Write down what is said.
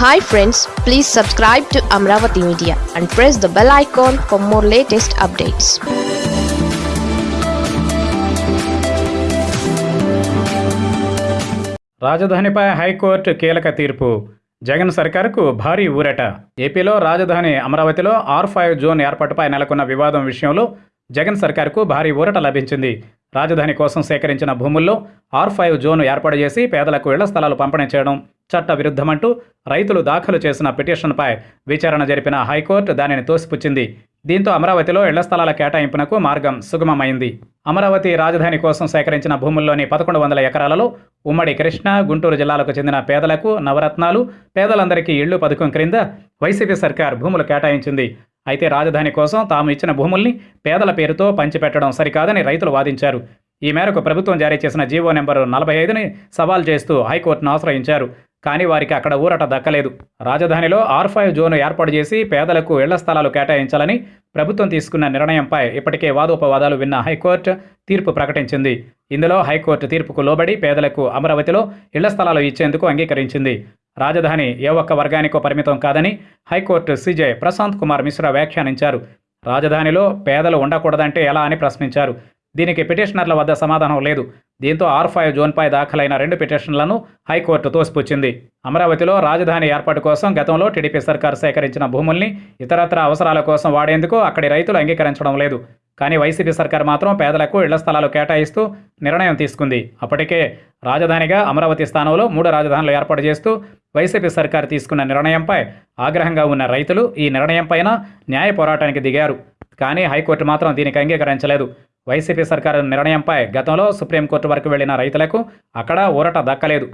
Hi friends please subscribe to Amaravati media and press the bell icon for more latest updates రాజధానిపై high court కీలక తీర్పు. జగన్ సర్కారుకు భారీ ఊరట. ఏపీలో రాజధాని అమరావతిలో ఆర్ ఫైవ్ జోన్ ఏర్పాటుపై నెలకొన్న వివాదం విషయంలో జగన్ సర్కారుకు భారీ ఊరట లభించింది. రాజధాని కోసం సేకరించిన భూముల్లో ఆర్ ఫైవ్ జోన్ ఏర్పాటు చేసి పేదలకు ఇళ్ళ స్థలాలు పంపిణీ చేయడం చట్ట విరుద్ధమంటూ రైతులు దాఖలు చేసిన పిటిషన్పై విచారణ జరిపిన హైకోర్టు దానిని తోసిపుచ్చింది. దీంతో అమరావతిలో ఇళ్ళ స్థలాల కేటాయింపునకు మార్గం సుగమమైంది. అమరావతి రాజధాని కోసం సేకరించిన భూముల్లోని పదకొండు వందల ఎకరాలలో ఉమ్మడి కృష్ణా గుంటూరు జిల్లాలకు చెందిన పేదలకు నవరత్నాలు పేదలందరికీ ఇళ్ళు పథకం క్రింద వైసీపీ సర్కార్ భూములు కేటాయించింది. అయితే రాజధాని కోసం తాము ఇచ్చిన భూముల్ని పేదల పేరుతో పంచిపెట్టడం సరికాదని రైతులు వాదించారు. ఈ మేరకు ప్రభుత్వం జారీ చేసిన జీవో నెంబరు నలభై ఐదుని సవాల్ చేస్తూ హైకోర్టును ఆశ్రయించారు. కానీ వారికి అక్కడ ఊరట దక్కలేదు. రాజధానిలో ఆర్ ఫైవ్ జోను ఏర్పాటు చేసి పేదలకు ఇళ్ళ స్థలాలు కేటాయించాలని ప్రభుత్వం తీసుకున్న నిర్ణయంపై ఇప్పటికే వాదోపవాదాలు విన్న హైకోర్టు తీర్పు ప్రకటించింది. ఇందులో హైకోర్టు తీర్పుకు లోబడి పేదలకు అమరావతిలో ఇళ్ళ స్థలాలు ఇచ్చేందుకు అంగీకరించింది. రాజధాని ఏ ఒక్క వర్గానికో పరిమితం కాదని high court CJ Prashant Kumar Mishra వ్యాఖ్యానించారు. రాజధానిలో పేదలు ఉండకూడదంటే ఎలా అని ప్రశ్నించారు. దీనికి పిటిషనర్ల వద్ద సమాధానం లేదు. దీంతో ఆర్ ఫైవ్ జోన్పై దాఖలైన రెండు పిటిషన్లను హైకోర్టు తోసిపుచ్చింది. అమరావతిలో రాజధాని ఏర్పాటు కోసం గతంలో టీడీపీ సర్కార్ సేకరించిన భూముల్ని ఇతరత్ర అవసరాల కోసం వాడేందుకు అక్కడి రైతులు అంగీకరించడం లేదు. కానీ వైసీపీ సర్కార్ మాత్రం పేదలకు ఇళ్ళ స్థలాలు కేటాయిస్తూ నిర్ణయం తీసుకుంది. అప్పటికే రాజధానిగా అమరావతి స్థానంలో మూడు రాజధానులు ఏర్పాటు చేస్తూ వైసీపీ సర్కార్ తీసుకున్న నిర్ణయంపై ఆగ్రహంగా ఉన్న రైతులు ఈ నిర్ణయంపైన న్యాయ పోరాటానికి దిగారు. కానీ హైకోర్టు మాత్రం దీనికి అంగీకరించలేదు. వైసీపీ సర్కారు నిర్ణయంపై గతంలో సుప్రీంకోర్టు వరకు వెళ్ళిన రైతులకు అక్కడ ఊరట దక్కలేదు.